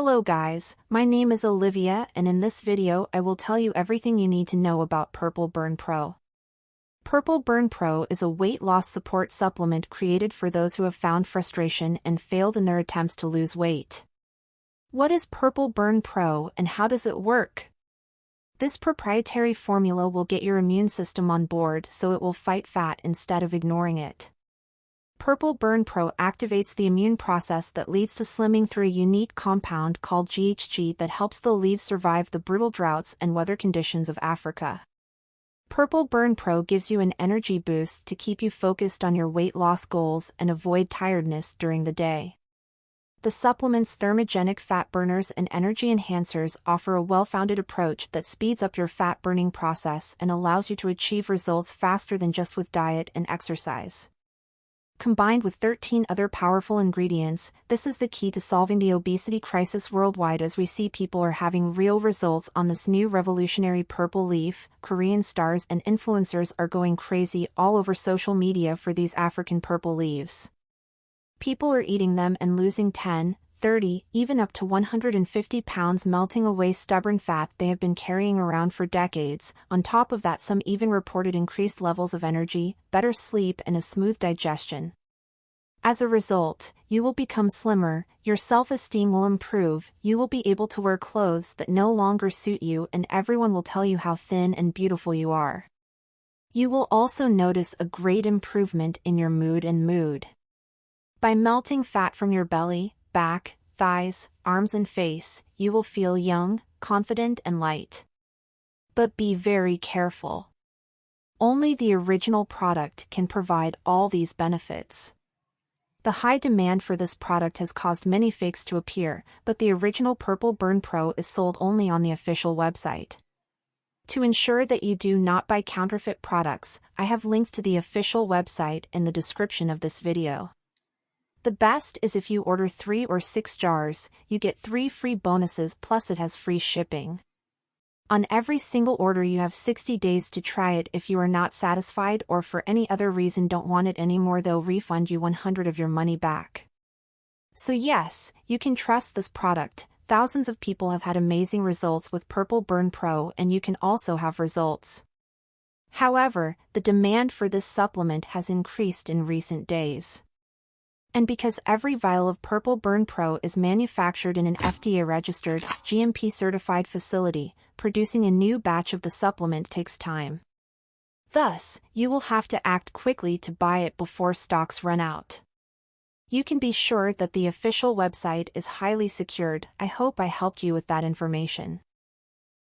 Hello guys, my name is Olivia and in this video I will tell you everything you need to know about Purple Burn Pro. Purple Burn Pro is a weight loss support supplement created for those who have found frustration and failed in their attempts to lose weight. What is Purple Burn Pro and how does it work? This proprietary formula will get your immune system on board so it will fight fat instead of ignoring it. Purple Burn Pro activates the immune process that leads to slimming through a unique compound called GHG that helps the leaves survive the brutal droughts and weather conditions of Africa. Purple Burn Pro gives you an energy boost to keep you focused on your weight loss goals and avoid tiredness during the day. The supplement's thermogenic fat burners and energy enhancers offer a well-founded approach that speeds up your fat burning process and allows you to achieve results faster than just with diet and exercise. Combined with 13 other powerful ingredients, this is the key to solving the obesity crisis worldwide as we see people are having real results on this new revolutionary purple leaf. Korean stars and influencers are going crazy all over social media for these African purple leaves. People are eating them and losing 10, 30, even up to 150 pounds melting away stubborn fat they have been carrying around for decades. On top of that some even reported increased levels of energy, better sleep and a smooth digestion. As a result, you will become slimmer, your self-esteem will improve, you will be able to wear clothes that no longer suit you and everyone will tell you how thin and beautiful you are. You will also notice a great improvement in your mood and mood. By melting fat from your belly, back, thighs, arms and face, you will feel young, confident and light. But be very careful. Only the original product can provide all these benefits. The high demand for this product has caused many fakes to appear, but the original Purple Burn Pro is sold only on the official website. To ensure that you do not buy counterfeit products, I have linked to the official website in the description of this video. The best is if you order 3 or 6 jars, you get 3 free bonuses plus it has free shipping. On every single order you have 60 days to try it if you are not satisfied or for any other reason don't want it anymore they'll refund you 100 of your money back. So yes, you can trust this product, thousands of people have had amazing results with Purple Burn Pro and you can also have results. However, the demand for this supplement has increased in recent days. And because every vial of Purple Burn Pro is manufactured in an FDA-registered, GMP-certified facility, producing a new batch of the supplement takes time. Thus, you will have to act quickly to buy it before stocks run out. You can be sure that the official website is highly secured, I hope I helped you with that information.